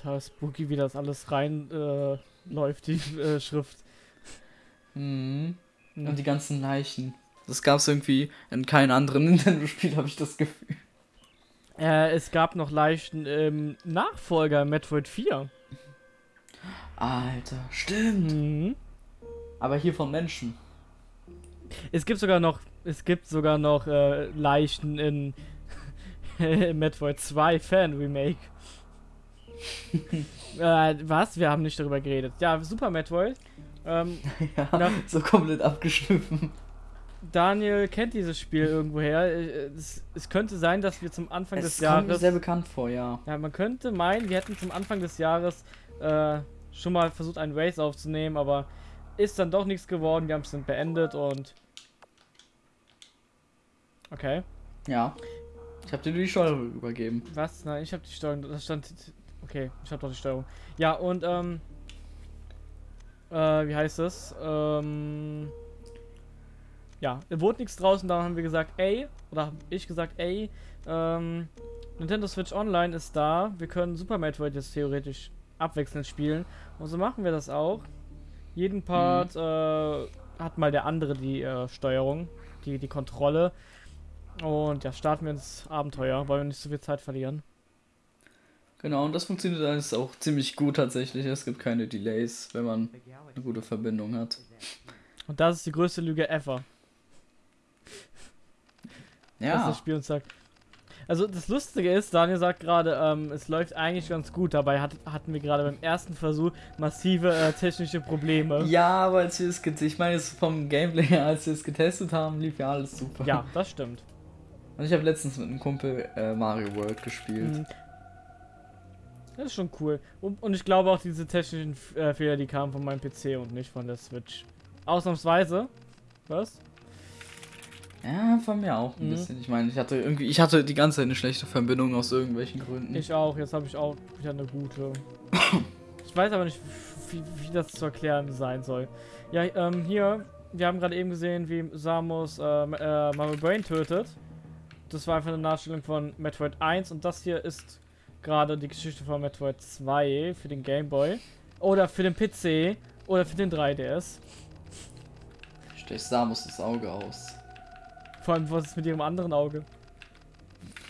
total spooky, wie das alles rein äh, läuft, die äh, Schrift. Mhm. Und die ganzen Leichen. Das gab es irgendwie in keinem anderen Nintendo-Spiel, habe ich das Gefühl. Äh, es gab noch Leichen im Nachfolger Metroid 4. Alter, stimmt. Mhm. Aber hier von Menschen. Es gibt sogar noch, es gibt sogar noch äh, Leichen in Metroid 2 Fan Remake. äh, was? Wir haben nicht darüber geredet. Ja, Super Metroid. Ähm, ja, Na- so komplett abgeschliffen. Daniel kennt dieses Spiel irgendwoher. Es, es könnte sein, dass wir zum Anfang Es des kommt mir Jahres. sehr bekannt vor, ja. Ja, man könnte meinen, wir hätten zum Anfang des Jahres äh, schon mal versucht, einen Race aufzunehmen, aber ist dann doch nichts geworden. Wir haben es dann beendet und. Okay. Ja. Ich habe dir die Steuerung übergeben. Was? Nein, ich habe die Steuerung. Das stand. Okay, ich habe doch die Steuerung. Ja, und, ähm. Äh, wie heißt das? Ähm. Ja, es wurde nichts draußen, da haben wir gesagt, ey, oder hab ich gesagt, ey, ähm, Nintendo Switch Online ist da, wir können Super Metroid jetzt theoretisch abwechselnd spielen. Und so machen wir das auch. Jeden Part äh, hat mal der andere die äh, Steuerung, die, die Kontrolle. Und ja, starten wir ins Abenteuer, wollen wir nicht so viel Zeit verlieren. Genau, und das funktioniert alles auch ziemlich gut tatsächlich. Es gibt keine Delays, wenn man eine gute Verbindung hat. Und das ist die größte Lüge ever. was Ja, das Spiel uns sagt. Also das Lustige ist, Daniel sagt gerade, ähm, es läuft eigentlich ganz gut. Dabei hat, hatten wir gerade beim ersten Versuch massive äh, technische Probleme. ja, aber als wir es getestet, ich meine, vom Gameplay her, als wir es getestet haben, lief ja alles super. Ja, das stimmt. Und ich habe letztens mit einem Kumpel äh, Mario World gespielt. Mhm. Das ist schon cool. Und, und ich glaube auch, diese technischen äh, Fehler, die kamen von meinem PC und nicht von der Switch. Ausnahmsweise. Was? Ja, von mir auch ein Mhm. bisschen. Ich meine, ich hatte irgendwie, ich hatte die ganze Zeit eine schlechte Verbindung aus irgendwelchen Gründen. Ich auch. Jetzt habe ich auch wieder eine gute. Ich weiß aber nicht, wie, wie das zu erklären sein soll. Ja, ähm, hier, wir haben gerade eben gesehen, wie Samus äh, äh, Mario Brain tötet. Das war einfach eine Nachstellung von Metroid 1 und das hier ist gerade die Geschichte von Metroid 2 für den Game Boy. Oder für den PC oder für den 3DS. Stech Samus das Auge aus. Vor allem, was ist mit ihrem anderen Auge?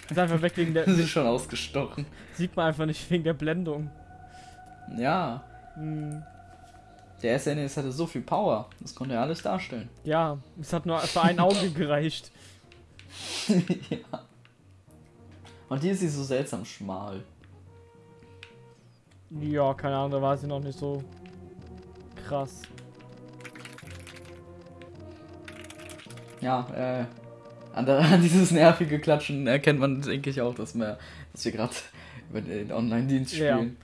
Ist einfach weg wegen der. Das ist schon ausgestochen. Sieht man einfach nicht wegen der Blendung. Ja, Hm. der SNES hatte so viel Power. Das konnte er alles darstellen. Ja, es hat nur für ein Auge gereicht. ja. Und hier ist sie so seltsam schmal. Ja, keine Ahnung, da war sie noch nicht so krass. Ja, äh, an, der, an dieses nervige Klatschen erkennt man, denke ich, auch, dass wir, dass wir gerade über den Online-Dienst Ja. spielen.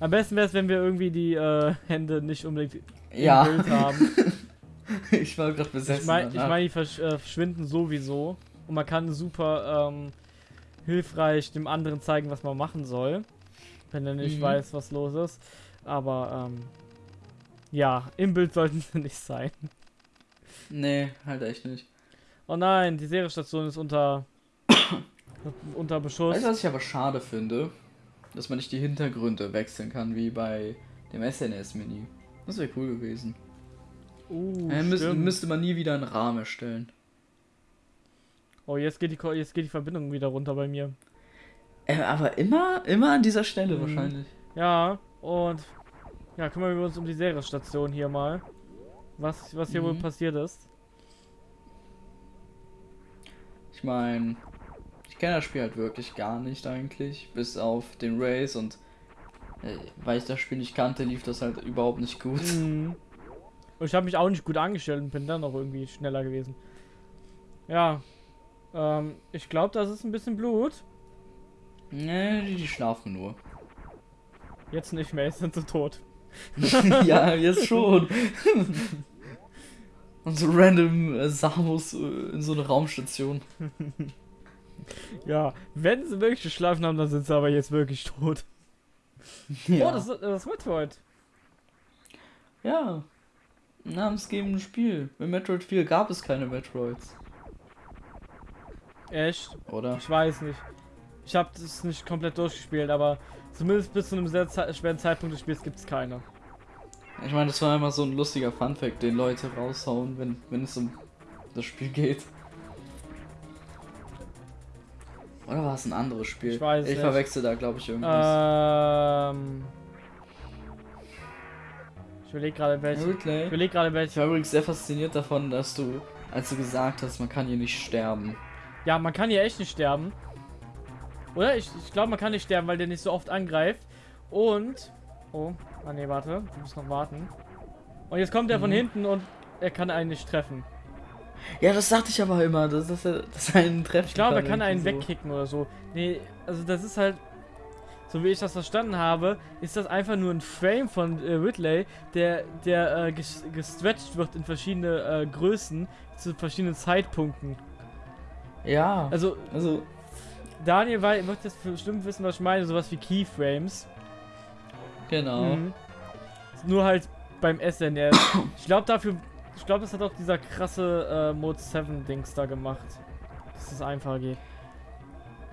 Am besten wäre es, wenn wir irgendwie die äh, Hände nicht unbedingt Ja, im Bild haben. ich war gerade besessen. Ich meine, ich mein, die versch äh, verschwinden sowieso. Und man kann super ähm, hilfreich dem anderen zeigen, was man machen soll. Wenn er nicht Mhm. weiß, was los ist. Aber ähm, ja, im Bild sollten sie nicht sein. Nee, halt echt nicht. Oh nein, die Serienstation ist unter unter Beschuss. Weißt du, was ich aber schade finde? Dass man nicht die Hintergründe wechseln kann, wie bei dem SNS-Menü. Das wäre cool gewesen. Uh, Äh, müsste, müsste man nie wieder einen Rahmen erstellen. Oh, jetzt geht die jetzt geht die Verbindung wieder runter bei mir. Äh, aber immer, immer an dieser Stelle Mhm. wahrscheinlich. Ja, und ja, kümmern wir uns um die Serienstation hier mal. Was, was hier wohl Mhm. passiert ist. Ich meine, ich kenne das Spiel halt wirklich gar nicht eigentlich, bis auf den Race und äh, weil ich das Spiel nicht kannte, lief das halt überhaupt nicht gut. Mhm. Und ich habe mich auch nicht gut angestellt und bin dann noch irgendwie schneller gewesen. Ja. Ähm, ich glaube, das ist ein bisschen Blut. Nee, die, schlafen nur. Jetzt nicht mehr, jetzt sind sie tot. ja, jetzt schon. und so random äh, Samus äh, in so eine Raumstation. Ja, wenn sie wirklich geschlafen haben, dann sind sie aber jetzt wirklich tot. Ja. Oh, das ist das Metroid. ja. Ein namensgebendes Spiel. In Metroid 4 gab es keine Metroids. Echt? Oder? Ich weiß nicht. Ich habe das nicht komplett durchgespielt, aber Zumindest bis zu einem sehr schweren Zeitpunkt des Spiels gibt es keine. Ich meine, das war immer so ein lustiger Funfact, den Leute raushauen, wenn, wenn es um das Spiel geht. Oder war es ein anderes Spiel? Ich weiß Ich verwechsel da, glaube ich, irgendwas. Ähm. Ich überlege gerade Ja, welche. Ich überlege gerade Ich welche. war übrigens sehr fasziniert davon, dass du, als du gesagt hast, man kann hier nicht sterben. Ja, man kann hier echt nicht sterben. Oder? Ich, ich glaube, man kann nicht sterben, weil der nicht so oft angreift. Und. Oh, ah nee, warte. Du musst noch warten. Und jetzt kommt er von Mhm. hinten und er kann einen nicht treffen. Ja, das dachte ich aber immer, dass, dass, er- dass er einen treffen Ich glaube, er kann einen so. wegkicken oder so. Nee, also das ist halt. So wie ich das verstanden habe, ist das einfach nur ein Frame von äh, Ridley, der, der äh, ges gestretched wird in verschiedene äh, Größen zu verschiedenen Zeitpunkten. Ja, Also also, Daniel wei- wird jetzt bestimmt wissen, was ich meine, sowas wie Keyframes. genau. Mhm. Nur halt beim SNR. ich glaube dafür, ich glaube, das hat auch dieser krasse äh, Mode 7 Dings da gemacht. Dass es einfacher geht.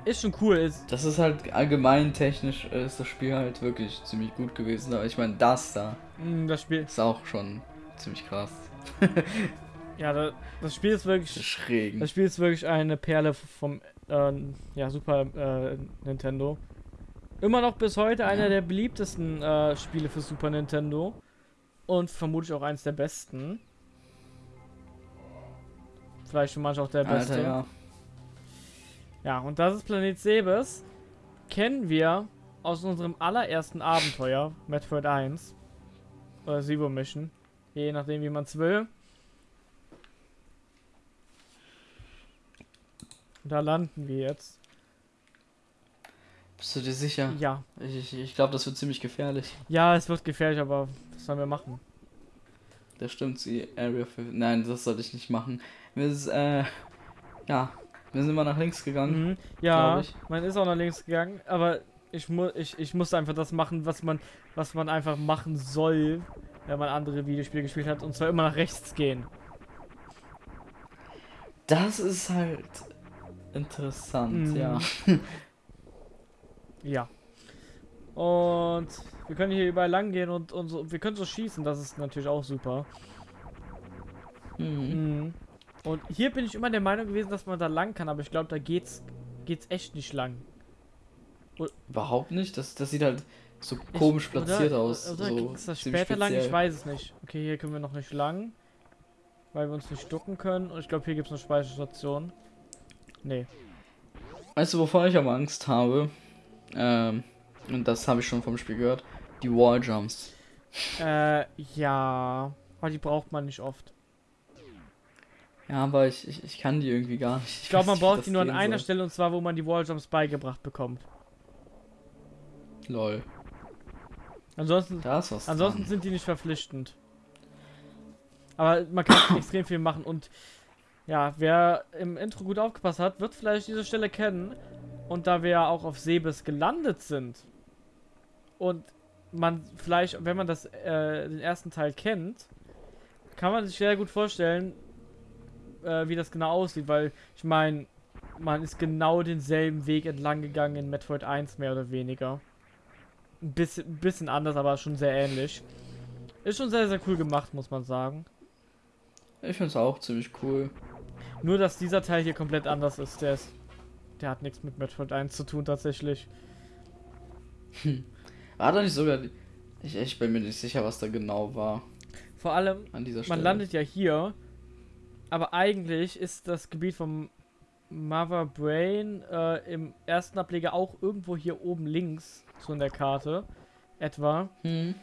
Ist schon cool, ist. Das ist halt allgemein technisch, äh, ist das Spiel halt wirklich ziemlich gut gewesen. Aber ich meine, das da Mh, das Spiel. ist auch schon ziemlich krass. Ja, da, das Spiel ist wirklich. Schrägen. Das Spiel ist wirklich eine Perle vom äh, ja, Super äh, Nintendo. Immer noch bis heute einer Ja. der beliebtesten äh, Spiele für Super Nintendo. Und vermutlich auch eins der besten. Vielleicht für manche auch der beste. Alter, ja. Ja, und das ist Planet Sebes. Kennen wir aus unserem allerersten Abenteuer, Metroid 1. Oder Zero Mission. Je nachdem, wie man es will. Da landen wir jetzt. Bist du dir sicher? Ja. Ich, ich, ich glaube, das wird ziemlich gefährlich. Ja, es wird gefährlich, aber was sollen wir machen? Das stimmt, die Area 5. Nein, das sollte ich nicht machen. Wir ist, äh, ja, wir sind mal nach links gegangen. Mhm. Ja, man ist auch nach links gegangen, aber ich, mu ich, ich musste einfach das machen, was man, was man einfach machen soll, wenn man andere Videospiele gespielt hat, und zwar immer nach rechts gehen. Das ist halt interessant, Mhm. ja. Ja. Und wir können hier überall lang gehen und, und so, wir können so schießen, das ist natürlich auch super. Mhm. Mhm. Und hier bin ich immer der Meinung gewesen, dass man da lang kann, aber ich glaube, da geht's, geht's echt nicht lang. Überhaupt nicht. Das, das sieht halt so komisch Ich- platziert oder, aus. Oder so geht's das später lang? Ich speziell. weiß es nicht. Okay, hier können wir noch nicht lang, weil wir uns nicht ducken können. Und ich glaube, hier gibt es eine Speicherstation. Nee. Weißt du, wovor ich aber Angst habe? Ähm, und das habe ich schon vom Spiel gehört. Die Walljumps. Äh, ja. Aber die braucht man nicht oft. Ja, aber ich, ich, ich kann die irgendwie gar nicht. Ich glaube, man braucht die nur an einer soll. Stelle und zwar, wo man die Walljumps beigebracht bekommt. Lol. Ansonsten, ansonsten dran. sind die nicht verpflichtend. Aber man kann extrem viel machen und ja, wer im Intro gut aufgepasst hat, wird vielleicht diese Stelle kennen. Und da wir ja auch auf Sebes gelandet sind und man vielleicht, wenn man das, äh, den ersten Teil kennt, kann man sich sehr gut vorstellen, äh, wie das genau aussieht, weil ich meine, man ist genau denselben Weg entlang gegangen in Metroid 1 mehr oder weniger. Ein bisschen, bisschen anders, aber schon sehr ähnlich. Ist schon sehr, sehr cool gemacht, muss man sagen. Ich finde es auch ziemlich cool. Nur, dass dieser Teil hier komplett anders ist. Der ist. Der hat nichts mit Metroid 1 zu tun, tatsächlich. War da nicht sogar. Ich, ich bin mir nicht sicher, was da genau war Vor allem, an dieser Stelle. man landet ja hier. Aber eigentlich ist das Gebiet vom Mother Brain äh, im ersten Ableger auch irgendwo hier oben links, so in der Karte. Etwa. Hm.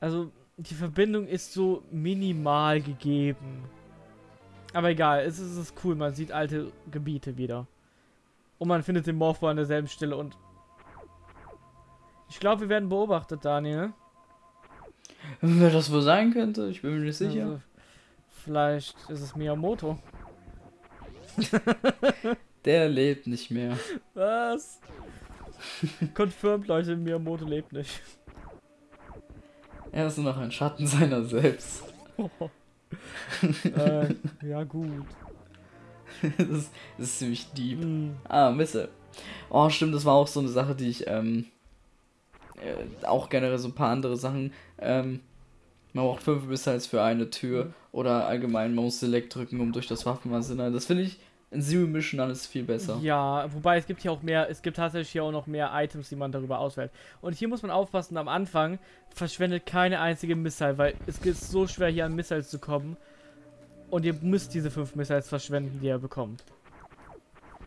Also, die Verbindung ist so minimal gegeben. Aber egal, es ist, es ist cool, man sieht alte Gebiete wieder. Und man findet den Morpho an derselben Stelle und. Ich glaube, wir werden beobachtet, Daniel. Wer das wohl sein könnte, ich bin mir nicht sicher. Also, vielleicht ist es Miyamoto. Der lebt nicht mehr. Was? Confirmed, Leute, Miyamoto lebt nicht. Er ist nur noch ein Schatten seiner selbst. äh, ja, gut. das, ist, das ist ziemlich deep. Hm. Ah, Misse. Oh, stimmt, das war auch so eine Sache, die ich, ähm, äh, auch generell so ein paar andere Sachen. Ähm, man braucht fünf Missiles für eine Tür Mhm. oder allgemein, man muss Select drücken, um durch das Waffenarsenal. Das finde ich in Zero Mission alles viel besser. Ja, wobei es gibt hier auch mehr, es gibt tatsächlich hier auch noch mehr Items, die man darüber auswählt. Und hier muss man aufpassen, am Anfang verschwendet keine einzige Missile, weil es ist so schwer hier an Missiles zu kommen. Und ihr müsst diese fünf Missiles verschwenden, die ihr bekommt.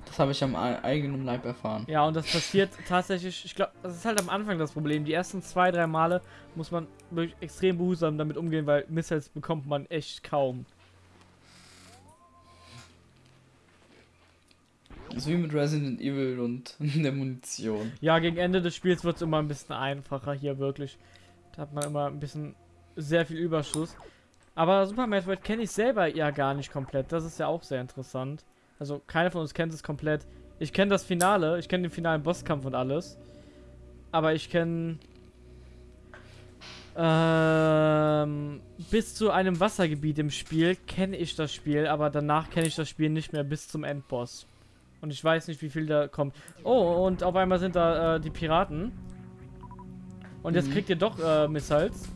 Das habe ich am eigenen Leib erfahren. Ja, und das passiert tatsächlich, ich glaube, das ist halt am Anfang das Problem. Die ersten zwei, drei Male muss man wirklich extrem behutsam damit umgehen, weil Missiles bekommt man echt kaum. Ist wie mit Resident Evil und der Munition. Ja, gegen Ende des Spiels wird es immer ein bisschen einfacher hier wirklich. Da hat man immer ein bisschen sehr viel Überschuss. Aber Super Metroid kenne ich selber ja gar nicht komplett. Das ist ja auch sehr interessant. Also keiner von uns kennt es komplett. Ich kenne das Finale, ich kenne den finalen Bosskampf und alles. Aber ich kenne ähm, bis zu einem Wassergebiet im Spiel kenne ich das Spiel, aber danach kenne ich das Spiel nicht mehr bis zum Endboss. Und ich weiß nicht, wie viel da kommt. Oh, und auf einmal sind da äh, die Piraten. Und jetzt Mhm. kriegt ihr doch äh, Missiles.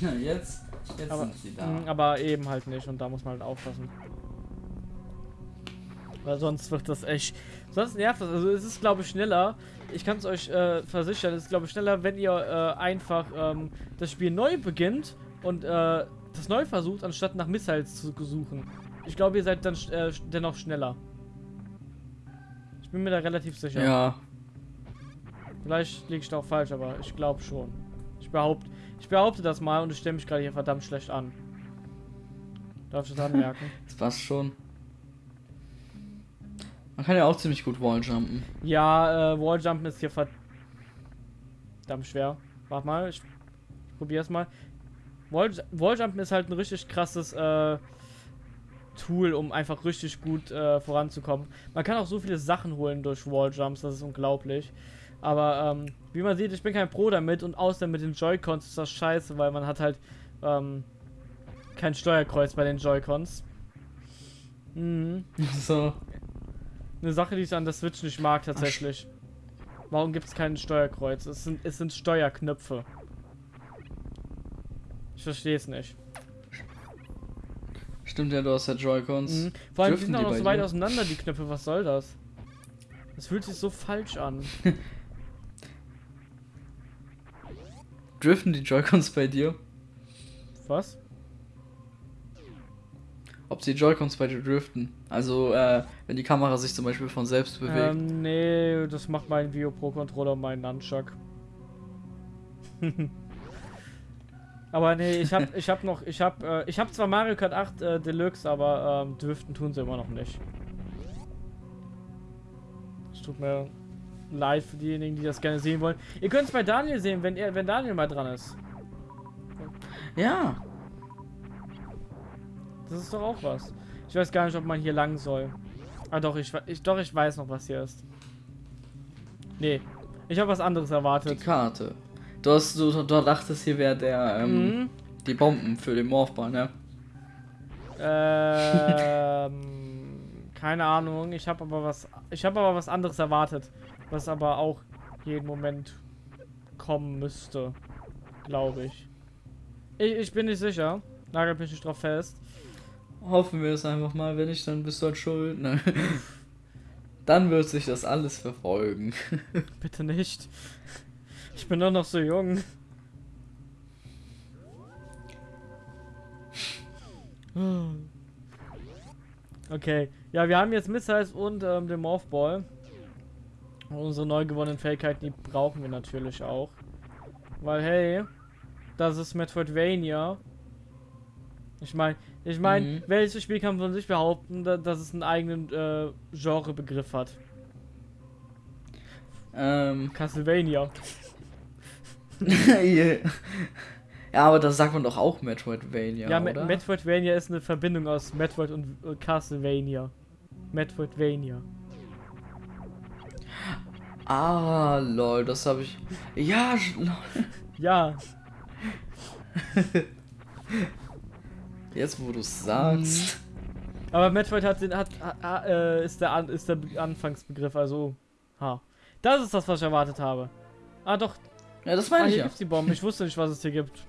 Ja, jetzt, jetzt Aber, sind sie da. mh, aber eben halt nicht. Und da muss man halt aufpassen. Weil sonst wird das echt. Sonst nervt das. Also es ist, glaube ich, schneller. Ich kann es euch äh, versichern. Es ist, glaube ich, schneller, wenn ihr äh, einfach ähm, das Spiel neu beginnt und äh, das neu versucht, anstatt nach Missiles zu suchen. Ich glaube, ihr seid dann äh, dennoch schneller. Ich bin mir da relativ sicher. Ja, Vielleicht liege ich da auch falsch, aber ich glaube schon. Ich behaupte, ich behaupte das mal und ich stelle mich gerade hier verdammt schlecht an. Darf ich das anmerken? das passt schon. Man kann ja auch ziemlich gut Walljumpen. ja, äh, Walljumpen ist hier verdammt schwer. Warte mal, ich, ich probiere es mal. Wall, Walljumpen ist halt ein richtig krasses äh, Tool, um einfach richtig gut äh, voranzukommen. Man kann auch so viele Sachen holen durch Walljumps, das ist unglaublich. Aber ähm, wie man sieht, ich bin kein Pro damit und außer mit den Joy-Cons ist das scheiße, weil man hat halt ähm, kein Steuerkreuz bei den Joy-Cons. Mhm. So. Eine Sache, die ich an der Switch nicht mag tatsächlich. Warum gibt es kein Steuerkreuz? Es sind, es sind Steuerknöpfe. Ich verstehe es nicht. Stimmt ja, du hast ja Joy-Cons. Mhm. Vor allem die sind auch noch so weit dir? auseinander, die Knöpfe. Was soll das? Das fühlt sich so falsch an. Driften die Joy-Cons bei dir? Was? Ob die Joy-Cons bei dir driften? Also, äh, wenn die Kamera sich zum Beispiel von selbst bewegt. Ähm, nee, das macht mein Vio Pro Controller mein Nunchuck. aber nee, ich hab, ich hab noch, ich hab, äh, ich hab zwar Mario Kart 8 äh, Deluxe, aber ähm, driften tun sie immer noch nicht. Es tut mir leid für diejenigen, die das gerne sehen wollen. Ihr könnt es bei Daniel sehen, wenn er, wenn Daniel mal dran ist. Ja. Das ist doch auch was. Ich weiß gar nicht, ob man hier lang soll. Ah doch, ich, ich doch ich weiß noch, was hier ist. Nee, ich habe was anderes Die erwartet. Karte. Du hast, du, du dachtest, hier wäre der, ähm, Mhm. die Bomben für den Morphball, ne? Ähm, keine Ahnung. Ich habe aber was. Ich habe aber was anderes erwartet, was aber auch jeden Moment kommen müsste, glaube ich. ich. Ich bin nicht sicher. Nagelt mich nicht drauf fest. Hoffen wir es einfach mal, wenn nicht, dann bist du halt schuld. Ne? Dann wird sich das alles verfolgen. Bitte nicht. Ich bin doch noch so jung. Okay. Ja, wir haben jetzt Missiles und ähm, den Morphball. Und unsere neu gewonnenen Fähigkeiten, die brauchen wir natürlich auch. Weil, hey, das ist Metroidvania. Ich meine, ich meine, Mhm. welches Spiel kann von sich behaupten, da, dass es einen eigenen äh, Genrebegriff hat? ähm. Castlevania. ja, aber das sagt man doch auch Metroidvania, Ja, oder? Metroidvania ist eine Verbindung aus Metroid und äh, Castlevania. Metroidvania. ah, lol, das habe ich. Ja, lol. Ja, jetzt wo du es sagst. aber Metroid hat den hat, ha, äh, ist der ist der Be- Anfangsbegriff, also ha. Das ist das, was ich erwartet habe. Ah, doch. Ja, das Ah, meine ich hier ja. gibt's die Bomben. Ich wusste nicht, was es hier gibt.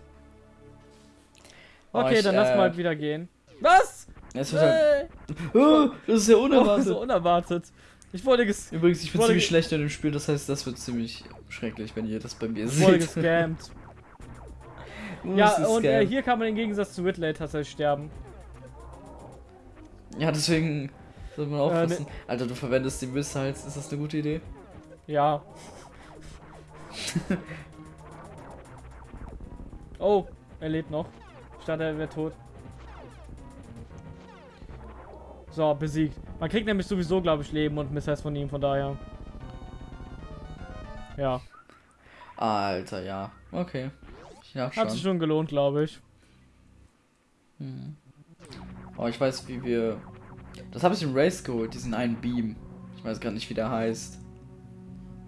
Oh, Okay, ich, dann lass äh, mal wieder gehen. Was? Es wird halt, oh, das ist ja Oh, unerwartet. so unerwartet. Ich wurde, ges Übrigens, ich bin Wurde ziemlich schlecht in dem Spiel, das heißt, das wird ziemlich schrecklich, wenn ihr das bei mir ich wurde seht. gescammt. Uh, ja, das und äh, hier kann man im Gegensatz zu Whitley tatsächlich sterben. Ja, deswegen sollte man Äh, aufpassen. Alter, du verwendest die Missiles, ist das eine gute Idee? Ja. oh, er lebt noch. Ich dachte, er wäre tot. So, besiegt. Man kriegt nämlich sowieso, glaube ich, Leben und Missiles von ihm, von daher. Ja, Alter, ja. Okay. Ja, hat sich schon. schon gelohnt, glaube ich. Hm. Oh, ich weiß, wie wir. Das habe ich im Race geholt, diesen einen Beam. Ich weiß gar nicht, wie der heißt.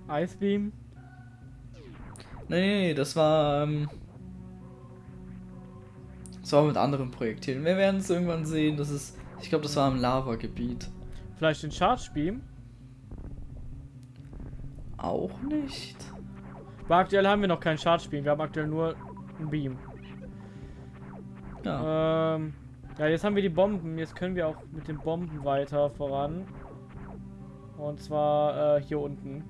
Ice Beam. Nee, das war. Ähm, das war mit anderen Projektilen. Wir werden es irgendwann sehen. Das ist. Ich glaube, das war im Lava-Gebiet. Vielleicht den Charge Beam. Auch nicht. Aber aktuell haben wir noch keinen Charge Beam. Wir haben aktuell nur einen Beam. Ja. Ähm, ja, jetzt haben wir die Bomben. Jetzt können wir auch mit den Bomben weiter voran. Und zwar äh, hier unten.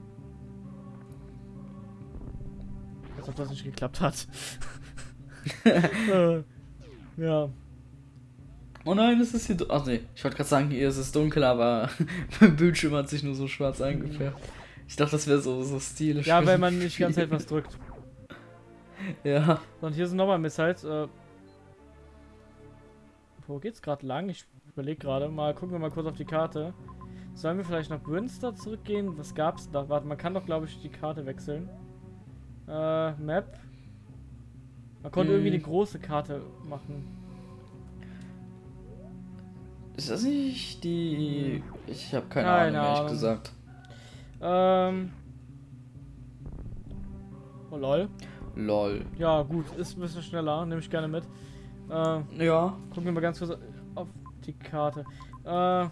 Als ob das nicht geklappt hat. äh, ja. Oh nein, es ist hier. Ach nee, ich wollte gerade sagen, hier ist es dunkel, aber mein Bildschirm hat sich nur so schwarz eingefärbt. Ich dachte, das wäre so, so stilisch. ja, wenn man nicht ganz etwas drückt. Ja. Und hier sind nochmal Missiles. Äh, wo geht's gerade lang? Ich überlege gerade. Mal gucken wir mal kurz auf die Karte. Sollen wir vielleicht nach Brünster zurückgehen? Was gab's da? Warte, man kann doch, glaube ich, die Karte wechseln. Äh, Map. Man konnte Hm. irgendwie eine große Karte machen. Ist das nicht die. Ich habe keine, Keine Ahnung, ehrlich gesagt. Ähm. Oh lol. Lol. Ja, gut, ist ein bisschen schneller. Nehme ich gerne mit. Äh, Ja. Gucken wir mal ganz kurz auf die Karte. Äh,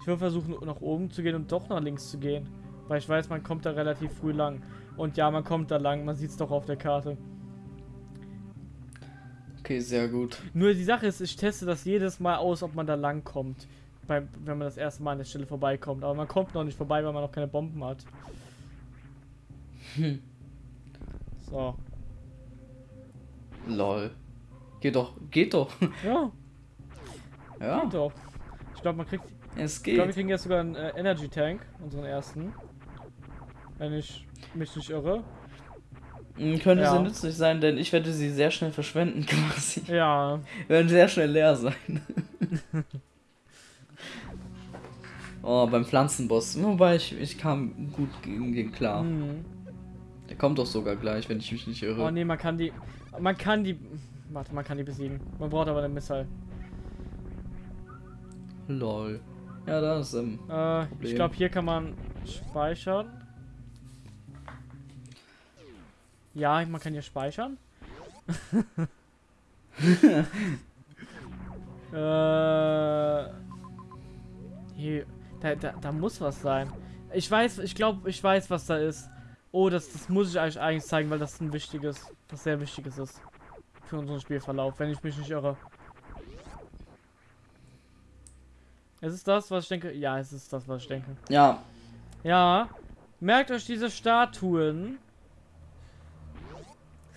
ich will versuchen, nach oben zu gehen und doch nach links zu gehen. Weil ich weiß, man kommt da relativ früh lang. Und ja, man kommt da lang, man sieht es doch auf der Karte. Okay, sehr gut. Nur die Sache ist, ich teste das jedes Mal aus, ob man da lang kommt. Beim, wenn man das erste Mal an der Stelle vorbeikommt. Aber man kommt noch nicht vorbei, weil man noch keine Bomben hat. Hm. So. Lol. Geht doch. Geht doch. Ja, Ja. geht doch. Ich glaube, man kriegt. Es Ich glaube, wir geht. kriegen jetzt sogar einen äh, Energy Tank, unseren ersten. Wenn ich mich nicht irre. Hm, Könnte Ja. sehr nützlich sein, denn ich werde sie sehr schnell verschwenden quasi. Ja, werden sehr schnell leer sein. oh, beim Pflanzenboss. Wobei ich, ich kam gut gegen den klar. Mhm. Der kommt doch sogar gleich, wenn ich mich nicht irre. Oh ne, man kann die. Man kann die. Warte, man kann die besiegen. Man braucht aber eine Missile. Lol. Ja, da ist ähm. Äh, ich glaube, hier kann man speichern. Ja, man kann hier speichern. äh, hier, da, da, da muss was sein. Ich weiß, ich glaube, ich weiß, was da ist. Oh, das, das muss ich euch eigentlich zeigen, weil das ein wichtiges, was sehr wichtiges ist. Für unseren Spielverlauf, wenn ich mich nicht irre. Ist es das, was ich denke? Ja, es ist das, was ich denke. Ja, Ja, merkt euch diese Statuen.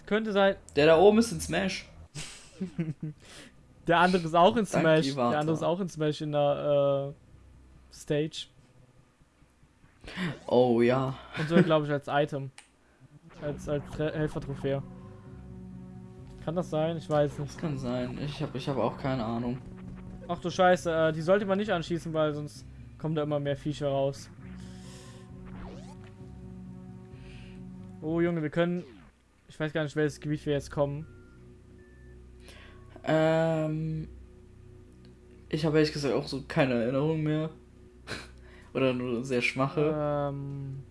Könnte sein, der da oben ist in Smash. der andere ist auch in Danke, Smash. Iwata. Der andere ist auch in Smash in der äh, Stage. Oh ja. Und so, glaube ich, als Item. Als, als Helfer-Trophäe. Kann das sein? Ich weiß nicht. Das kann sein. Ich habe ich hab auch keine Ahnung. Ach du Scheiße, äh, die sollte man nicht anschießen, weil sonst kommen da immer mehr Viecher raus. Oh Junge, wir können. Ich weiß gar nicht, welches Gebiet wir jetzt kommen. Ähm. Ich habe ehrlich gesagt auch so keine Erinnerung mehr. Oder nur sehr schwache. Ähm,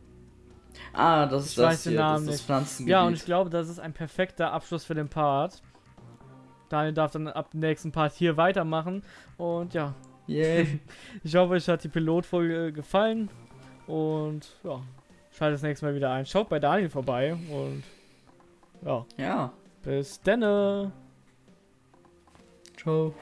ah, das ist ich das weiß den hier, Namen das ist das. Pflanzengebiet. ja, und ich glaube, das ist ein perfekter Abschluss für den Part. Daniel darf dann ab dem nächsten Part hier weitermachen. Und ja, Yay. ich hoffe, euch hat die Pilotfolge gefallen. Und ja, schaltet das nächste Mal wieder ein. Schaut bei Daniel vorbei und ja, Ja. bis denne. Ciao.